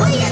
Oh, yeah.